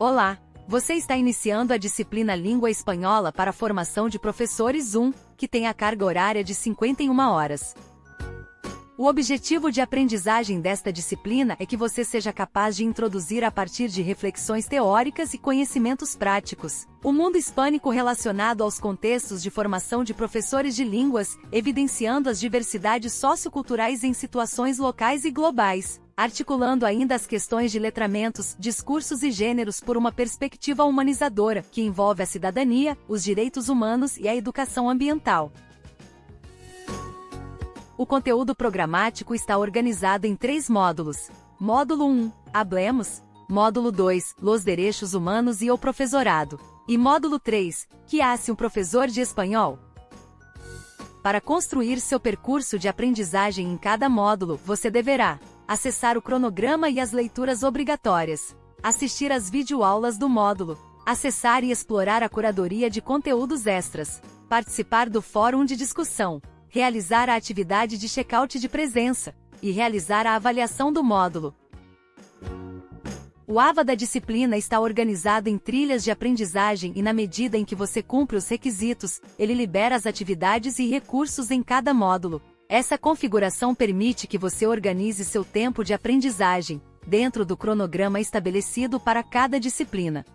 Olá! Você está iniciando a disciplina Língua Espanhola para a formação de professores 1, que tem a carga horária de 51 horas. O objetivo de aprendizagem desta disciplina é que você seja capaz de introduzir a partir de reflexões teóricas e conhecimentos práticos o mundo hispânico relacionado aos contextos de formação de professores de línguas, evidenciando as diversidades socioculturais em situações locais e globais articulando ainda as questões de letramentos, discursos e gêneros por uma perspectiva humanizadora, que envolve a cidadania, os direitos humanos e a educação ambiental. O conteúdo programático está organizado em três módulos. Módulo 1, Hablemos. Módulo 2, Los Derechos Humanos e o Professorado. E módulo 3, Que hace um professor de espanhol? Para construir seu percurso de aprendizagem em cada módulo, você deverá acessar o cronograma e as leituras obrigatórias, assistir às videoaulas do módulo, acessar e explorar a curadoria de conteúdos extras, participar do fórum de discussão, realizar a atividade de check-out de presença e realizar a avaliação do módulo. O AVA da disciplina está organizado em trilhas de aprendizagem e na medida em que você cumpre os requisitos, ele libera as atividades e recursos em cada módulo, essa configuração permite que você organize seu tempo de aprendizagem, dentro do cronograma estabelecido para cada disciplina.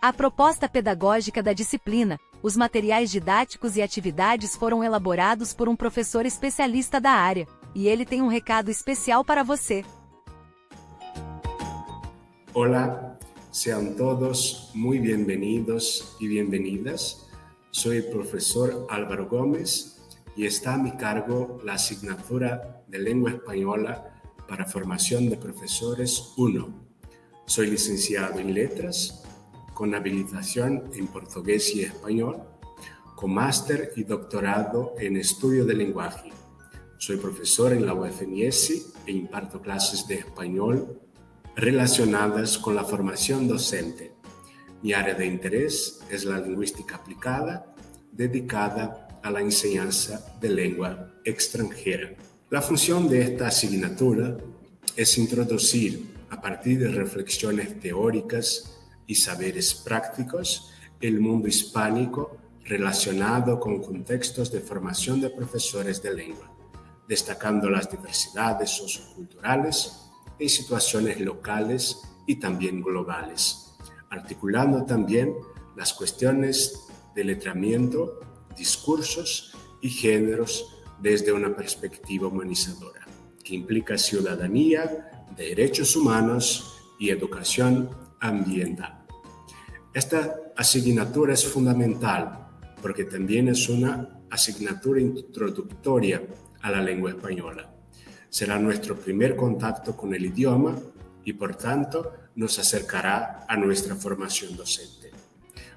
A proposta pedagógica da disciplina, os materiais didáticos e atividades foram elaborados por um professor especialista da área, e ele tem um recado especial para você. Olá, sejam todos muito bem-vindos e bem-vindas. Sou o professor Álvaro Gomes y está a mi cargo la asignatura de Lengua Española para Formación de Profesores 1. Soy licenciado en Letras, con habilitación en Portugués y Español, con máster y doctorado en Estudio del Lenguaje. Soy profesor en la UFMS e imparto clases de español relacionadas con la formación docente. Mi área de interés es la lingüística aplicada, dedicada a la enseñanza de lengua extranjera. La función de esta asignatura es introducir, a partir de reflexiones teóricas y saberes prácticos, el mundo hispánico relacionado con contextos de formación de profesores de lengua, destacando las diversidades socioculturales en situaciones locales y también globales, articulando también las cuestiones de letramiento discursos y géneros desde una perspectiva humanizadora, que implica ciudadanía, derechos humanos y educación ambiental. Esta asignatura es fundamental porque también es una asignatura introductoria a la lengua española. Será nuestro primer contacto con el idioma y por tanto nos acercará a nuestra formación docente.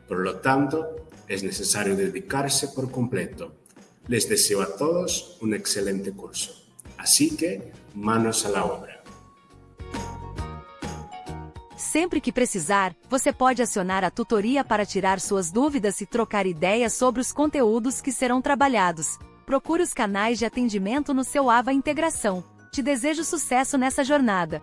Por lo tanto, es necesario dedicarse por completo. Les deseo a todos un excelente curso. Así que, manos a la obra. Sempre que precisar, você pode acionar a tutoria para tirar suas dúvidas e trocar ideias sobre os conteúdos que serão trabalhados. Procure os canais de atendimento no seu AVA Integração. Te desejo sucesso nessa jornada.